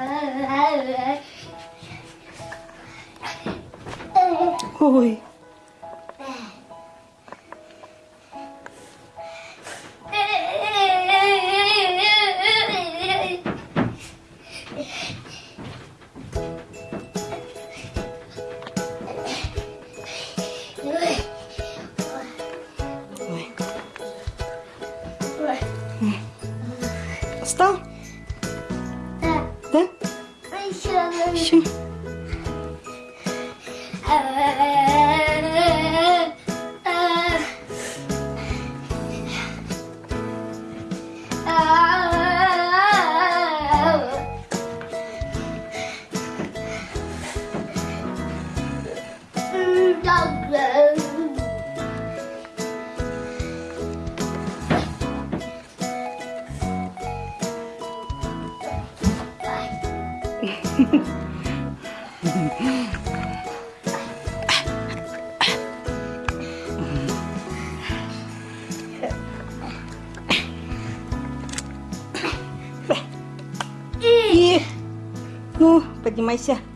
Oi. Oi. Gostou? Şimdi. Douglas. И, ну, поднимайся.